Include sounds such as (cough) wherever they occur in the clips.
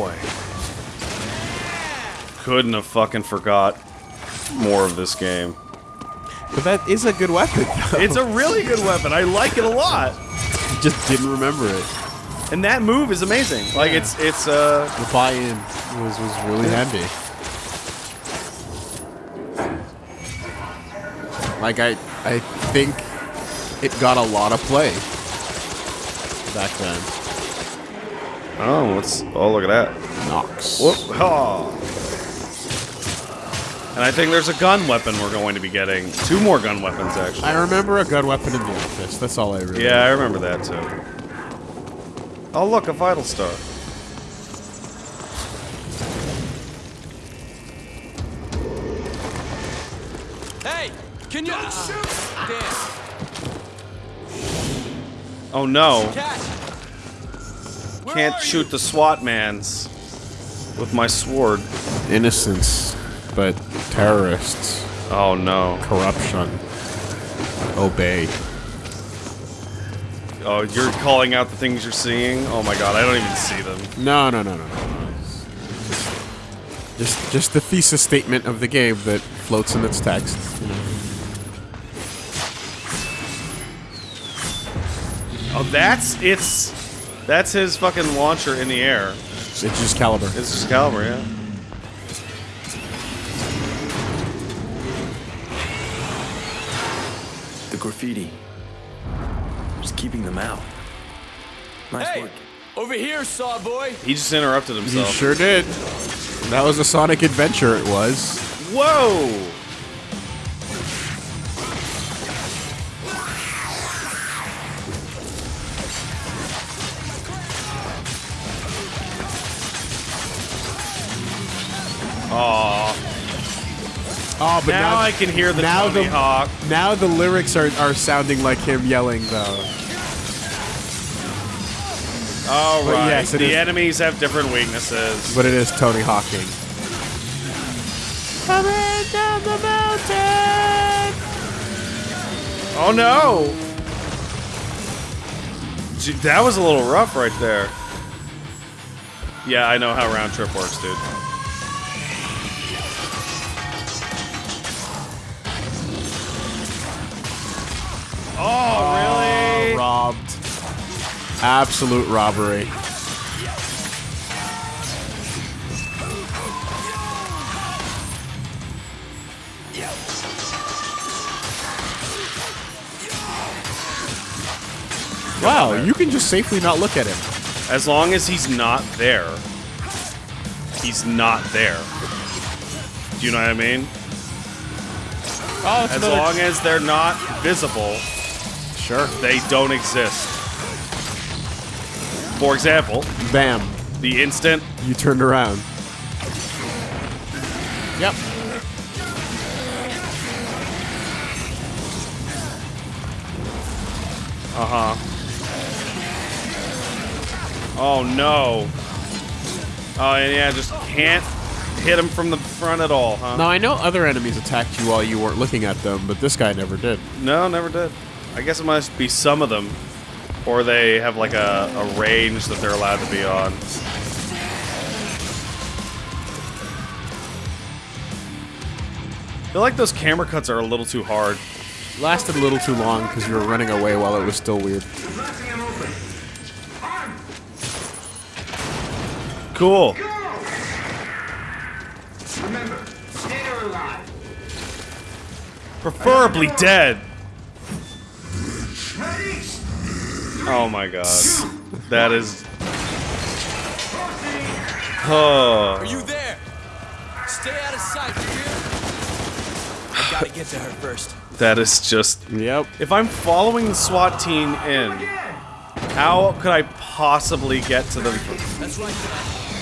boy. Couldn't have fucking forgot more of this game. But that is a good weapon. Though. It's a really good weapon. I like it a lot. just didn't remember it. And that move is amazing. Like it's it's uh The buy-in was was really handy. Like I I think it got a lot of play back then. Oh what's oh look at that. Nox. Whoop ha. And I think there's a gun weapon we're going to be getting. Two more gun weapons actually. I remember a gun weapon in the office. That's all I really. Yeah, I remember that too. Oh look, a vital star. Hey, can you shoot? Damn, Oh no. Cat. Can't shoot you? the SWAT mans with my sword. Innocence, but terrorists, Oh no. corruption. Obey. Oh, you're calling out the things you're seeing? Oh my god, I don't even see them. No, no, no, no, no. Just, just the thesis statement of the game that floats in its text. You know. Oh, that's it's that's his fucking launcher in the air. It's just caliber. It's just caliber, yeah. The graffiti. Just keeping them out. Nice Hey, work. over here, saw boy. He just interrupted himself. He sure did. That was a Sonic adventure. It was. Whoa! Oh, but Now now, I can hear the now Tony the- Hawk. now the lyrics are, are sounding like him yelling though. All But right. yes, the is- enemies have different weaknesses. But it is Tony Hawking. Coming down the mountain. Oh no! Gee, that was a little rough right there. Yeah, I know how round trip works, dude. Oh, oh, really? Robbed. Absolute robbery. Wow, you can just safely not look at him. As long as he's not there, he's not there. Do you know what I mean? Oh, As long as they're not visible, sure. they don't exist. For example, Bam, the instant you turned around. Yep. Uh huh. Oh no. Oh and yeah, just can't hit him from the front at all, huh? Now I know other enemies attacked you while you weren't looking at them, but this guy never did. No, never did. I guess it must be some of them, or they have like a, a range that they're allowed to be on. I feel like those camera cuts are a little too hard. Lasted a little too long because you were running away while it was still weird. Cool. Remember, dead or alive. Preferably dead. Ready? Oh my god. That is. Oh. Are you there? Stay out of sight, you hear? I gotta get to her first. That is just. Yep. If I'm following the SWAT team in, how could I possibly get to them? That's right,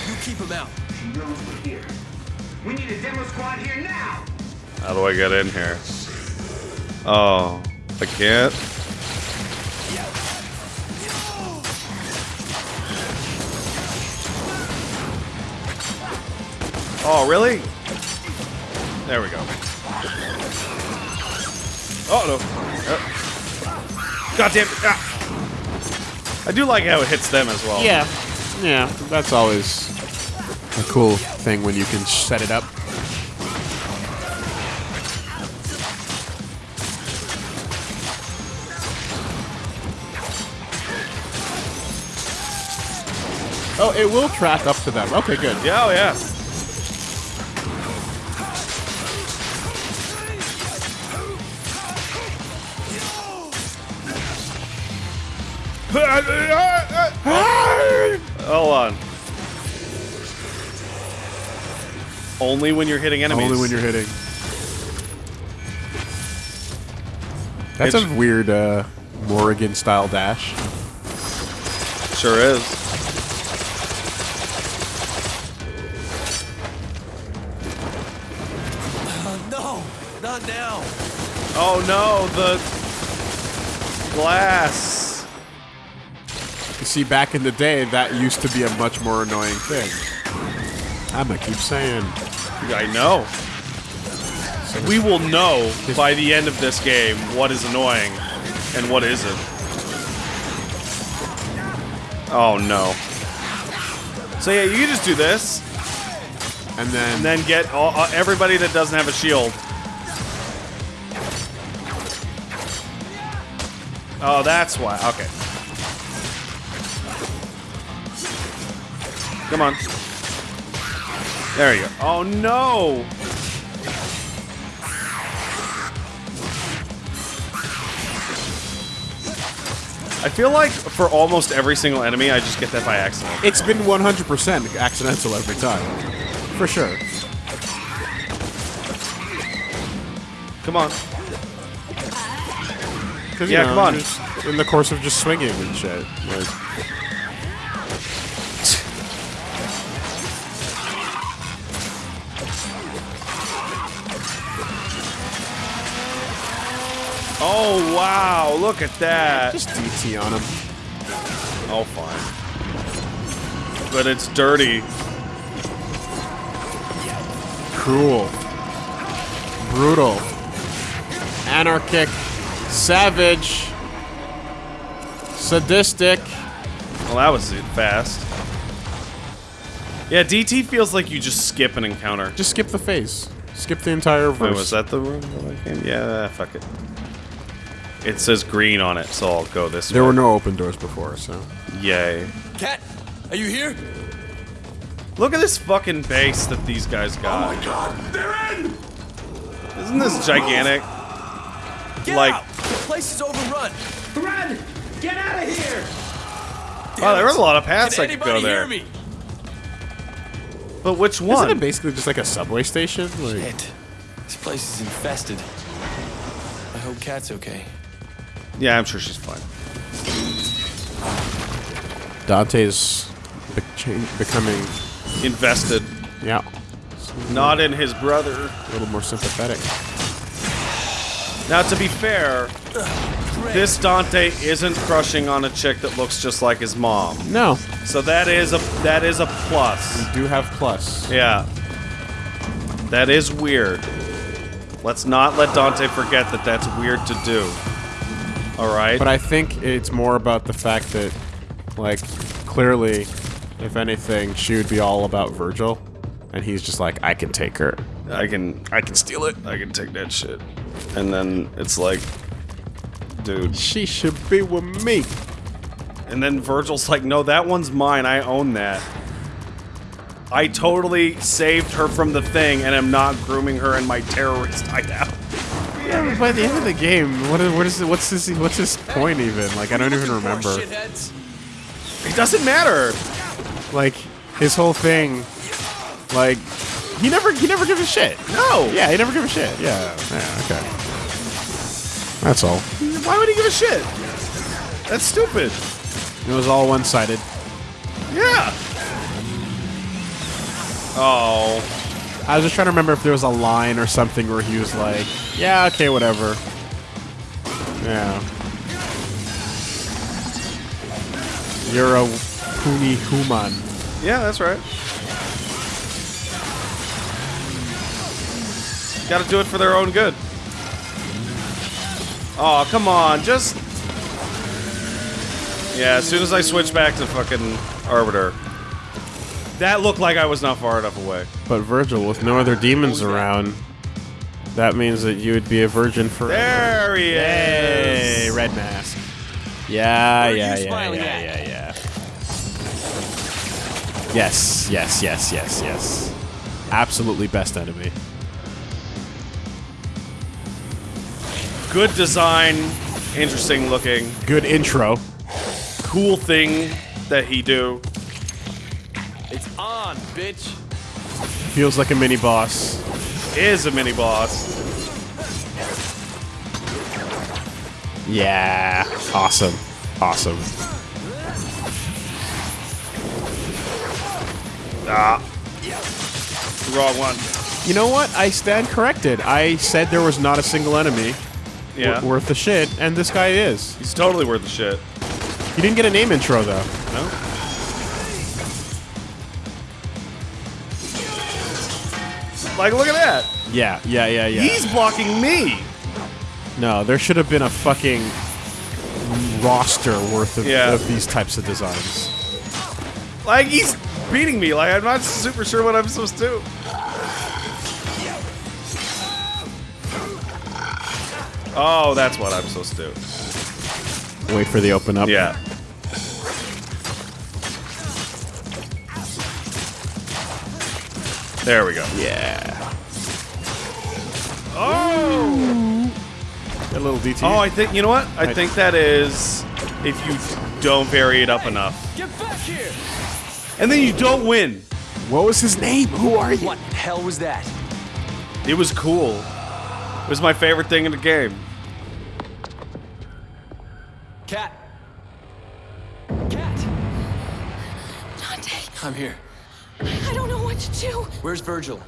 You keep him out. No one here. We need a demo squad here now. How do I get in here? Oh, I can't. Oh, really? There we go. Oh no. Uh, God damn it. Ah. I do like how it hits them as well. Yeah. Yeah, that's always a cool thing when you can set it up. Oh, it will track up to them. Okay, good. Yeah, oh yeah. Hold on. Only when you're hitting enemies. Only when you're hitting. That's It's- a weird uh, Morrigan style dash. Sure is. Uh, no, not now. Oh no, the glass. See, back in the day, that used to be a much more annoying thing. I'm gonna keep saying. I know. So We will know by the end of this game what is annoying and what isn't. Oh no. So yeah, you can just do this And then, and then get all, uh, everybody that doesn't have a shield. Oh, that's why. Okay. Come on. There you go. Oh no! I feel like for almost every single enemy, I just get that by accident. it's been 100% accidental every time. For sure. Come on. Yeah, know, come on. In the course of just swinging and shit. Like, Oh wow! Look at that. just DT on him. Oh, fine. But it's dirty. Cruel. Brutal. Anarchic. Savage. Sadistic. Well, that was it. Fast. Yeah, DT feels like you just skip an encounter. Just skip the phase. Skip the entire verse. Wait, was that the room that I came? Yeah, fuck it. It says green on it, so I'll go this There way. There were no open doors before, so. Yay. Kat, are you here? Look at this fucking base that these guys got. Oh my god, they're in! Isn't this gigantic? Get Like- out! The place is overrun. Run! Get out of here! Wow, there were a lot of paths Can I could anybody go there. me? But which one? Isn't it basically just like a subway station? Like, Shit. This place is infested. I hope Kat's okay. Yeah, I'm sure she's fine. Dante's be- becoming, Invested. yeah, Not in his brother. a little more sympathetic. Now, to be fair, this Dante isn't crushing on a chick that looks just like his mom. No, So that is a that is a plus. We do have plus. Yeah. That is weird. Let's not let Dante forget that that's weird to do. All right? But I think it's more about the fact that, like, clearly, if anything, she would be all about Virgil, and he's just like, I can take her. I can I can steal it. I can take that shit. And then it's like dude. She should be with me. And then Virgil's like, "No, that one's mine. I own that." I totally saved her from the thing and am not grooming her in my terrorist hideout. Yeah, by the end of the game, what is, what is what's this what's his point even? Like I don't even remember. It doesn't matter. Like his whole thing, like he never he never gives a shit. No. Yeah, he never gives a shit. Yeah, yeah, okay. That's all. Why would he give a shit? That's stupid. It was all one sided. Yeah. Oh. I was just trying to remember if there was a line or something where he was like, "Yeah, okay, whatever." Yeah. You're a puni human. Yeah, that's right. Got to do it for their own good. Oh, come on, just. Yeah, as soon as I switch back to fucking Arbiter. That looked like I was not far enough away. But Virgil, with no other demons around, that means that you would be a virgin forever. There he Hey, is. red mask. Yeah, Where are yeah, yeah, yeah, yeah, yeah. Yes, yes, yes, yes, yes. Absolutely best enemy. Good design, interesting looking, Good intro. cool thing that he do. It's on, bitch. Feels like a mini boss. Is a mini boss. Yeah. Awesome. Awesome. Ah. Wrong one. You know what? I stand corrected. I said there was not a single enemy Yeah. worth the shit, and this guy is. He's totally worth the shit. He didn't get a name intro though. No? Like, look at that. Yeah, yeah, yeah, yeah. He's blocking me. no, there should have been a fucking roster worth of, Yeah. of these types of designs. Like, he's beating me. Like, I'm not super sure what I'm supposed to do. Oh, that's what I'm supposed to do. Wait for the open up. Yeah. There we go. Yeah. Oh! A little DT. Oh, I think, you know what? I I- think that is if you don't vary it up enough. Get back here! And then you don't win. what was his name? Who are you? What the hell was that? It was cool. It was my favorite thing in the game. Kat. Kat. Dante, I'm here. To do. Where's Virgil?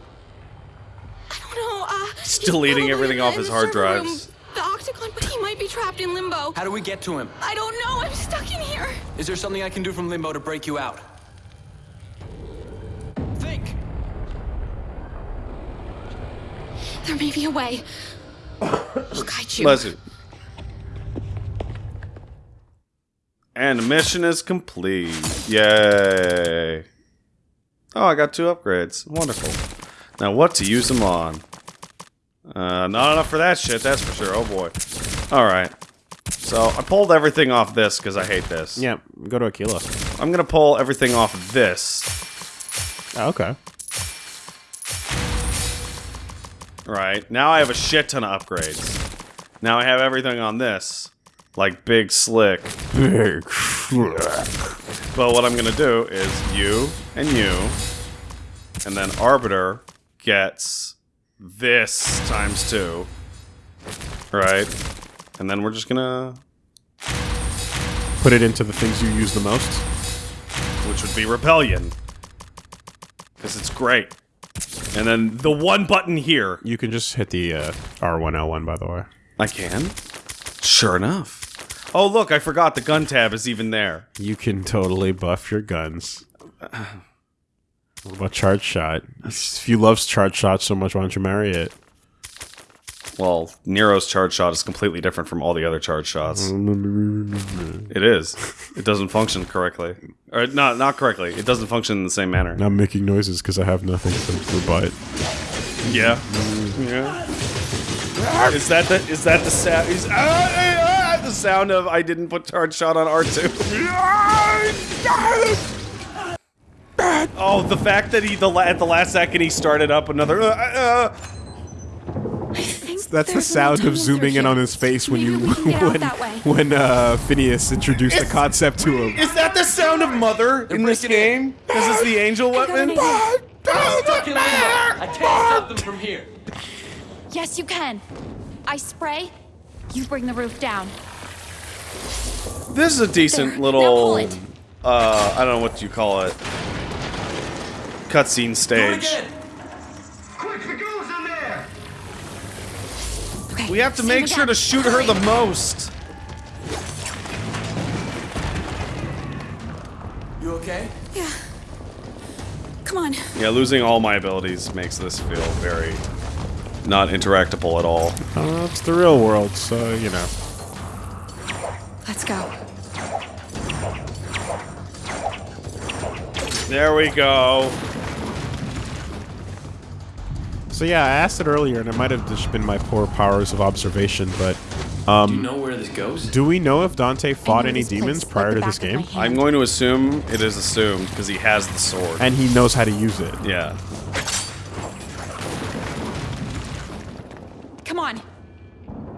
I don't know. Uh, He's he's deleting everything off his hard server drives. room, the Octagon, but he might be trapped in limbo. How do we get to him? I don't know. I'm stuck in here. Is there something I can do from limbo to break you out? Think. There may be a way. I'll guide you. Bless you. And the mission is complete. Yay. Oh, I got two upgrades. Wonderful. Now, what to use them on? Uh, not enough for that shit, that's for sure. Oh boy. Alright. So, I pulled everything off this because I hate this. Yeah, go to Aquila. I'm gonna pull everything off of this. Oh, okay. Right. Now I have a shit ton of upgrades. Now I have everything on this. Like Big Slick. Big. (laughs) (laughs) But what I'm gonna do is you and you, and then Arbiter gets this times two. Right? And then we're just gonna. Put it into the things you use the most. which would be Rebellion. Because it's great. And then the one button here. You can just hit the uh, R1L1, by the way. I can. Sure enough. Oh, look, I forgot the gun tab is even there. You can totally buff your guns. What about charge shot? If you love charge shot so much, why don't you marry it? Well, Nero's charge shot is completely different from all the other charge shots. (laughs) It is. It doesn't function correctly. Or not not correctly. It doesn't function in the same manner. I'm making noises because I have nothing to rebut. Yeah. Yeah. Is that the is that the sound is ah, the sound of I didn't put charge shot on R2? Oh, the fact that he the la- at the last second he started up another uh, uh, I think That's the sound of zooming in on his face when you we can (laughs) get out when when uh, Phineas introduced the concept to him. Is that the sound of mother in this breaking in. game? This is the angel I weapon. idea. I'm stuck in limbo. I can't stop them from here. Yes, you can. I spray. You bring the roof down. This is a decent There. little. Uh, I don't know what you call it. Cutscene Do it stage. Quick, the goes in there! Okay. We have to make sure to shoot her the most. You okay? Yeah. Come on. Yeah, losing all my abilities makes this feel very not interactable at all. Uh, it's the real world, so you know. Let's go. There we go. So yeah, I asked it earlier, and it might have just been my poor powers of observation, but um, Do you know where this goes? do we know if Dante fought any demons prior to this back of my game? I'm going to assume it is assumed because he has the sword. And he knows how to use it. yeah. Come on.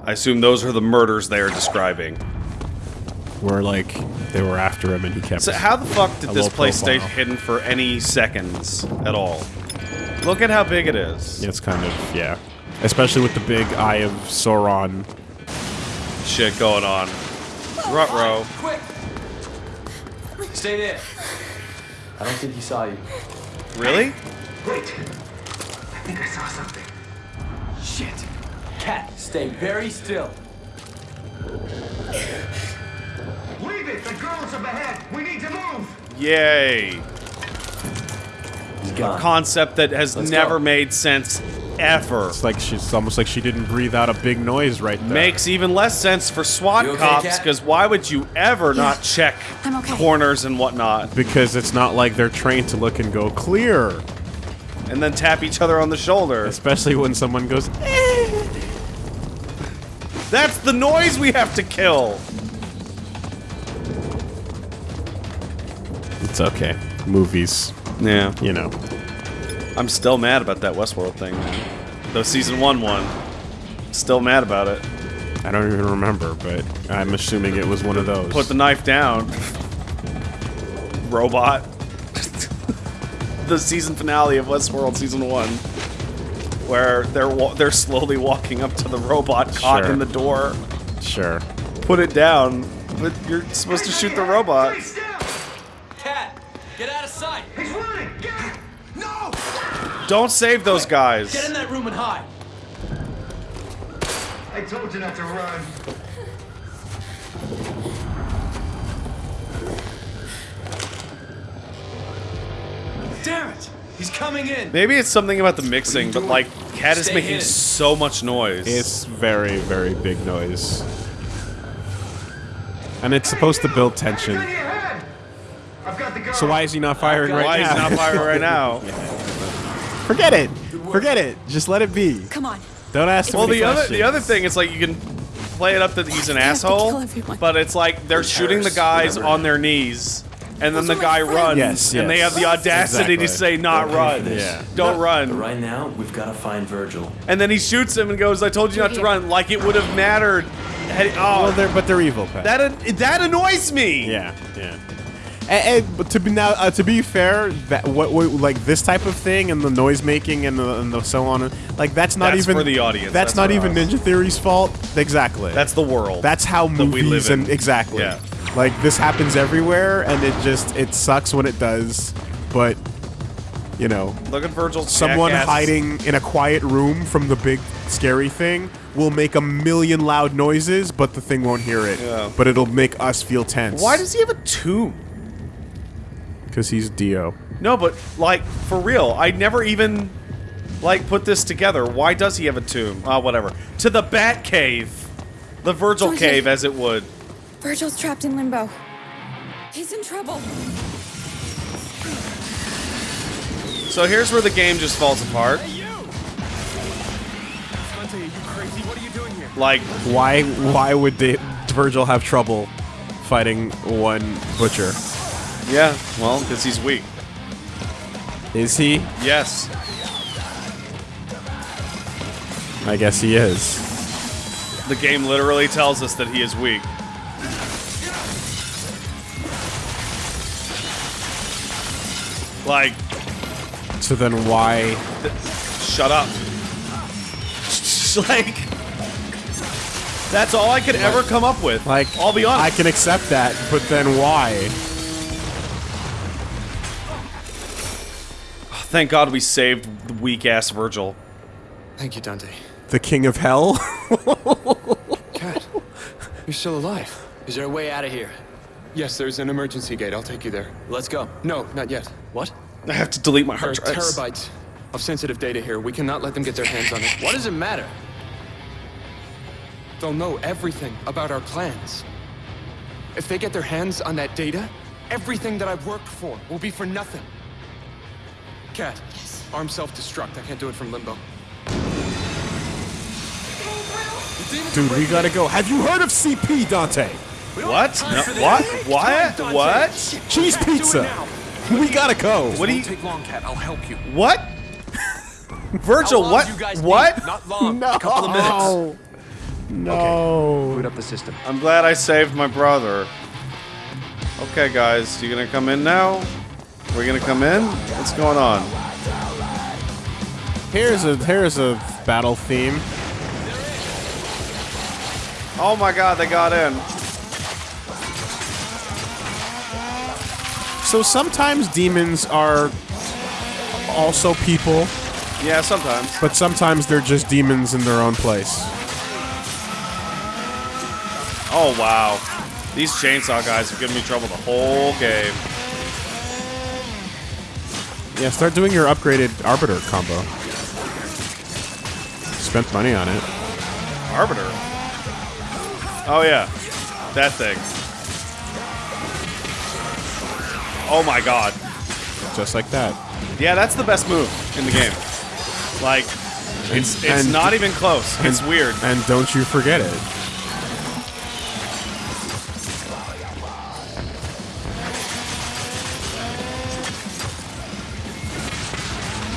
I assume those are the murders they are describing. Where like they were after him, and he kept. So how the fuck did this low place stay hidden for any seconds at all? Look at how big it is. It's kind of yeah, especially with the big eye of Sauron. Shit going on. Rutro. Quick! Stay there. I don't think he saw you. Really? Wait. I think I saw something. Shit. Kat, stay very still. Leave it! The girl's up ahead! We need to move! Yay. He's gone. Concept that has Let's never go. made sense ever. It's like she's almost like she didn't breathe out a big noise right there. Makes even less sense for SWAT okay, cops because why would you ever not check okay. corners and whatnot because it's not like they're trained to look and go clear, and then tap each other on the shoulder? especially when someone goes. "Eh." That's the noise we have to kill. It's okay. Movies, Yeah. you know. I'm still mad about that Westworld thing. Man. Though season one won. Still mad about it. I don't even remember, but I'm assuming it was one of those. Put the knife down. Robot. (laughs) the season finale of Westworld season one, where they're wa- they're slowly walking up to the robot caught Sure. in the door. sure. Put it down. But you're supposed to shoot the robot. Stay still! Kat, get out of sight. He's running! Get it! No! Don't save those guys. Get in that room and hide. I told you not to run. Damn it! He's coming in. Maybe it's something about the mixing, but like, Kat is making hidden. so much noise. It's very, very big noise. And it's supposed to build tension. So why is he not firing right Why is now? he not firing right (laughs) now? Forget it. Forget it. Just let it be. Come on. Don't ask too Well, many the other the other thing is like you can play it up that he's an I have to kill asshole, but it's like they're shooting the guys remember? on their knees, and then Those the guy friends. runs, Yes, and they have the audacity to say not They'll pay run. Yeah. Don't But run. right now, we've got to find Virgil. And then he shoots him and goes, "I told you not to run." Like it would have mattered. Had, oh, Well, they're but they're evil, Pat. that that annoys me. yeah, yeah. And, and but to be now, uh, to be fair, that what, what like this type of thing and the noise making and the, and the so on, like that's not That's even for the audience. That's, That's not even us. Ninja Theory's fault. Exactly. That's the world. That's how that we movies live in. and exactly. Yeah. Like this happens everywhere, and it just it sucks when it does. But you know, Look at Virgil's someone jackass. hiding in a quiet room from the big scary thing will make a million loud noises, but the thing won't hear it. Yeah. But it'll make us feel tense. Why does he have a tomb? Because he's Dio. No, but like for real, I never even like put this together. Why does he have a tomb? Ah, whatever. To the Bat Cave, the Virgil Georgie. Cave, as it would. Virgil's trapped in limbo. He's in trouble. So here's where the game just falls apart. Like, Why? Why would they, Virgil have trouble fighting one butcher? Yeah, well, because he's weak. Is he? Yes. I guess he is. The game literally tells us that he is weak. Like, So then why? shut up. (laughs) like, that's all I could ever come up with. Like, I'll be honest. I can accept that, but then why? Thank God we saved the weak ass Virgil. Thank you, Dante. The king of hell? (laughs) Kat, you're still alive. Is there a way out of here? Yes, there's an emergency gate. I'll take you there. Let's go. No, not yet. What? I have to delete my There are hard drives. terabytes of sensitive data here. We cannot let them get their hands on it. What does it matter? They'll know everything about our plans. If they get their hands on that data, everything that I've worked for will be for nothing. Kat, Yes. arm self-destruct. I can't do it from limbo. Dude, we gotta go. Have you heard of CP, Dante? What? No, what? What? What? Cheese pizza. (laughs) We gotta go. What do you? Take long, Kat. I'll help you. What? (laughs) Virgil, long what? you guys What? need? Not long. No. A couple of minutes. No. Boot up the system. I'm glad I saved my brother. Okay, guys, you gonna come in now? We're gonna come in? What's going on? Here's a here's a battle theme. Oh my god, they got in. So sometimes demons are also people, Yeah, sometimes. but sometimes they're just demons in their own place. Oh wow. These chainsaw guys have given me trouble the whole game. Yeah, start doing your upgraded arbiter combo. Spent money on it. Arbiter. Oh yeah. That thing. Oh my god. Just like that. Yeah, that's the best move in the game. Like, it's it's and- not even close. It's and- weird. And don't you forget it.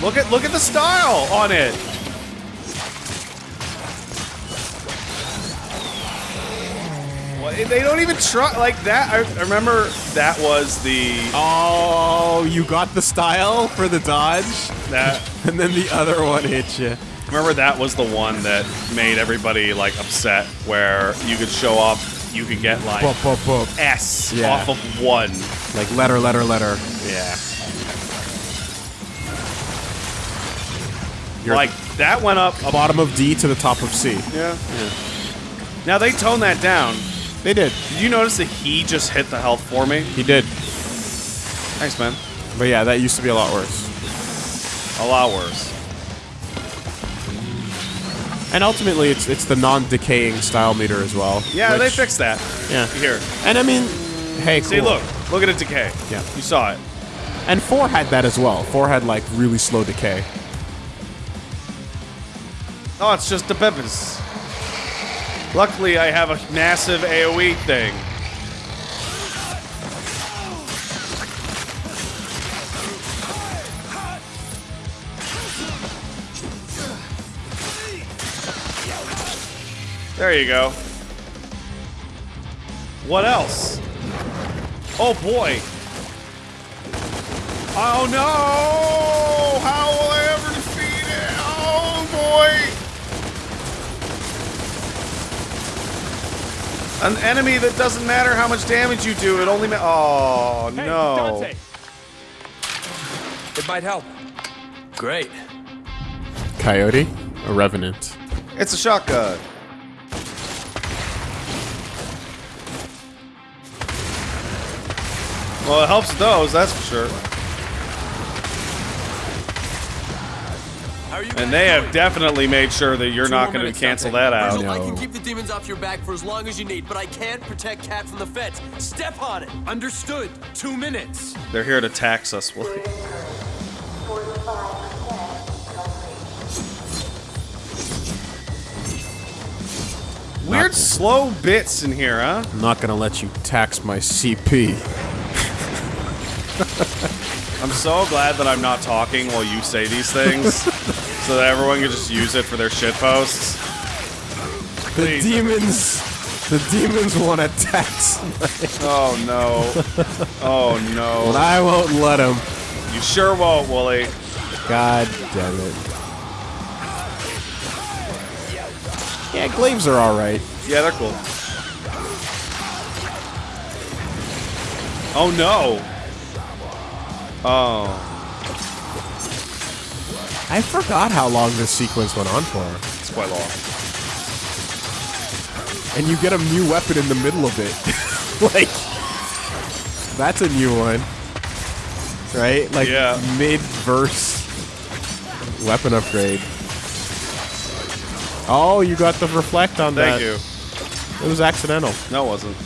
Look at look at the style on it. Well, They don't even try like that. I, I remember that was the Oh, you got the style for the dodge, that (laughs) and then the other one hit you. remember that was the one that made everybody like upset where you could show up, you could get like Boop, boop, boop. S Yeah. off of one. Like letter, letter, letter. Yeah. You're like that went up. a- bottom of D to the top of C. yeah. Now they toned that down. They did. Did you notice that he just hit the health for me? He did. Thanks, man. But yeah, that used to be a lot worse. A lot worse. And ultimately, it's it's the non-decaying style meter as well. Yeah, they fixed that. Yeah. Here. And I mean, hey, See, cool. look. Look at it decay. Yeah. You saw it. And four had that as well. Four had like really slow decay. Oh, it's just the peppers. Luckily, I have a massive AoE thing. There you go. What else? Oh boy. Oh no! How An enemy that doesn't matter how much damage you do, it only ma- Oh no. It might help. Great. Coyote, a revenant. It's a shotgun. Well, it helps with those, that's for sure. And they have definitely made sure that you're Two not going to cancel Dante. that out. No. I can keep the demons off your back for as long as you need, but I can't protect Kat from the feds. Step on it. Understood. Two minutes. They're here to tax us, Willie. Weird slow bits in here, huh? I'm not gonna let you tax my CP. (laughs) I'm so glad that I'm not talking while you say these things, (laughs) so that everyone can just use it for their shit posts. The Please. demons, the demons want to tax, Oh no. Oh but no. I won't let them. You sure won't, Wooly. God damn it. Yeah, glaives are all right. Yeah, they're cool. Oh no. Oh, I forgot how long this sequence went on for. it's quite long. And you get a new weapon in the middle of it. (laughs) like, that's a new one. Right? Like, Yeah. mid verse weapon upgrade. Oh, you got the reflect on Thank that. Thank you. It was accidental. No, it wasn't.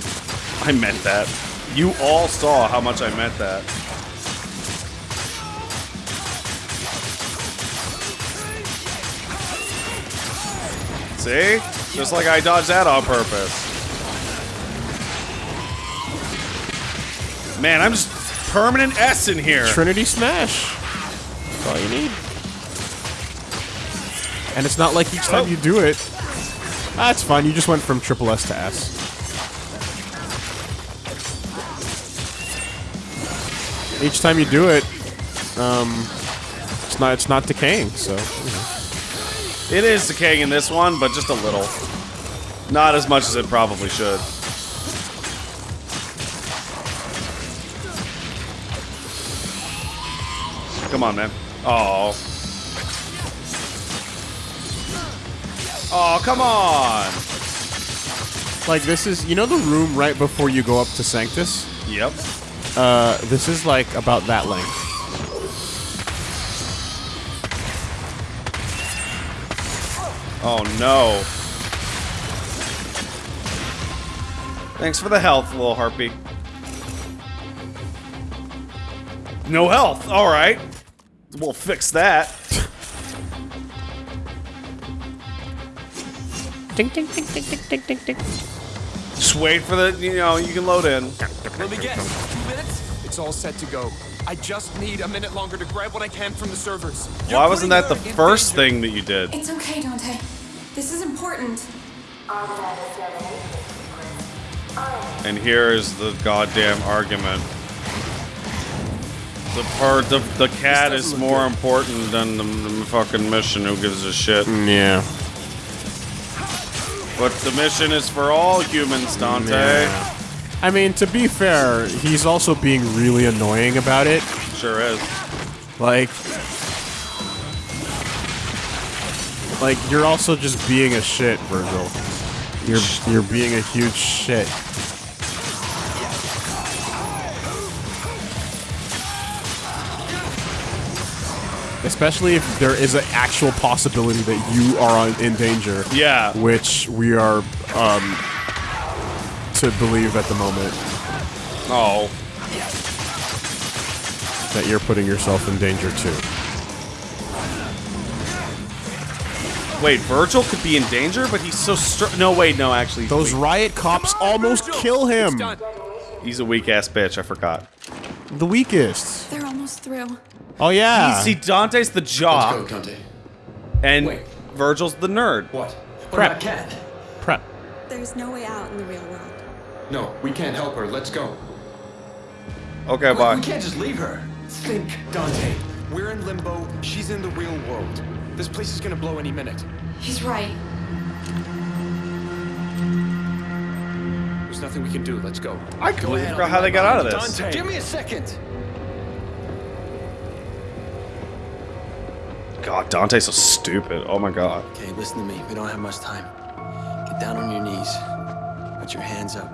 I meant that. You all saw how much I meant that. See? Just like I dodged that on purpose. Man, I'm just permanent S in here. Trinity Smash. That's all you need. And it's not like each time Oh. you do it. That's fine. You just went from triple S to S. Each time you do it, um, it's not it's not decaying. So you know. It is decaying in this one, but just a little. Not as much as it probably should. Come on, man. Oh. Oh, come on. like this is you know the room right before you go up to Sanctus. Yep. Uh, this is like about that length. Oh no. Thanks for the health, little harpy. No health. All right. We'll fix that. Just wait for the, you know, you can load in. Let me guess. Two minutes? It's all set to go. I just need a minute longer to grab what I can from the servers. You're Why wasn't that the first danger. thing that you did? It's okay, Dante. This is important. And here is the goddamn argument. The part, the, the cat is more good. important than the, the fucking mission. Who gives a shit? Mm, yeah. But the mission is for all humans, Dante. Yeah. I mean, to be fair, he's also being really annoying about it. Sure is. Like, like you're also just being a shit, Virgil. You're you're being a huge shit. Especially if there is an actual possibility that you are on, in danger, Yeah. which we are um, to believe at the moment Oh. that you're putting yourself in danger too. Wait, Virgil could be in danger, but he's so str- No, wait, no, actually. Those weak. riot cops almost Virgil! kill him. He's a weak ass bitch. I forgot. The weakest. They're almost through. Oh yeah. See, Dante's the Let's jock, go, Dante. and Wait. Virgil's the nerd. What? What Prep. about Prep. There's no way out in the real world. No, we can't help her. Let's go. Okay, We bye. can't just leave her. Think, Dante. We're in limbo. She's in the real world. This place is gonna blow any minute. He's right. There's nothing we can do. Let's go. I completely forgot how they got out of this. Dante. Give me a second. God, Dante's so stupid. Oh my god. Okay, listen to me. We don't have much time. Get down on your knees. Put your hands up.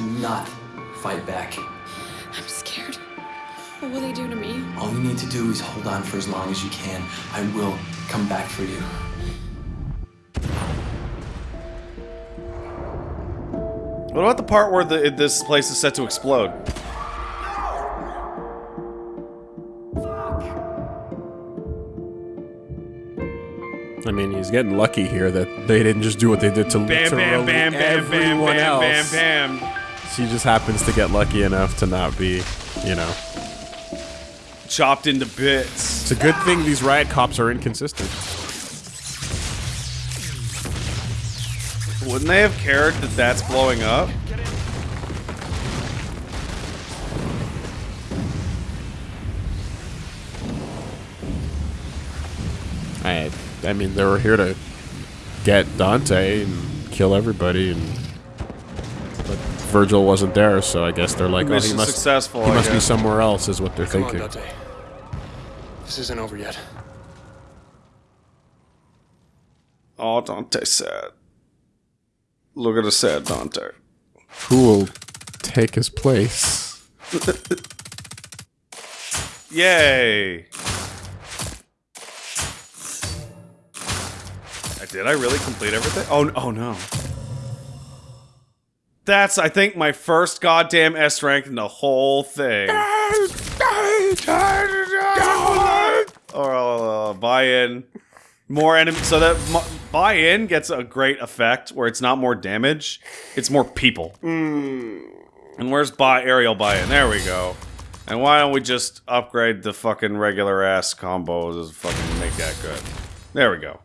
Do not fight back. I'm scared. What will they do to me? All you need to do is hold on for as long as you can. I will come back for you. What about the part where the, this place is set to explode? I mean, he's getting lucky here that they didn't just do what they did to Bam, bam, literally bam, bam, bam, everyone bam, else. bam, bam. She just happens to get lucky enough to not be, you know. Chopped into bits. It's a good thing these riot cops are inconsistent. Wouldn't they have cared that that's blowing up? I, I mean, they were here to get Dante and kill everybody, and Virgil wasn't there, so I guess they're like, oh, he must, successful, he I must be somewhere else, is what they're Come thinking. Dante. This isn't over yet. Oh, Dante sad. Look at a sad Dante. Who will take his place? (laughs) Yay! Did I really complete everything? Oh, oh no. That's, I think, my first goddamn S rank in the whole thing. or uh, buy in. More enemy, so that mu- buy-in gets a great effect where it's not more damage, it's more people. And where's buy aerial buy-in? There we go. And why don't we just upgrade the fucking regular ass combos and fucking make that good? There we go.